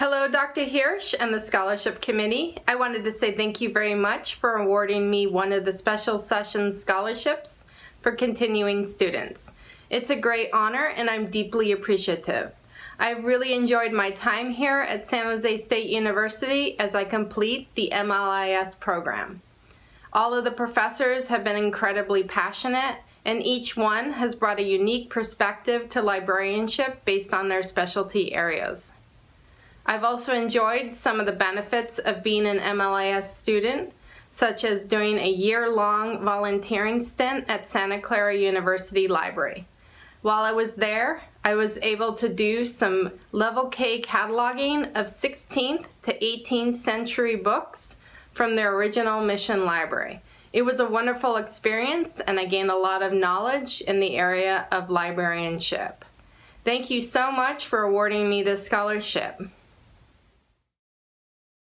Hello, Dr. Hirsh and the Scholarship Committee. I wanted to say thank you very much for awarding me one of the Special Sessions Scholarships for continuing students. It's a great honor and I'm deeply appreciative. I really enjoyed my time here at San Jose State University as I complete the MLIS program. All of the professors have been incredibly passionate and each one has brought a unique perspective to librarianship based on their specialty areas. I've also enjoyed some of the benefits of being an MLIS student, such as doing a year-long volunteering stint at Santa Clara University Library. While I was there, I was able to do some level K cataloging of 16th to 18th century books from their original mission library. It was a wonderful experience and I gained a lot of knowledge in the area of librarianship. Thank you so much for awarding me this scholarship.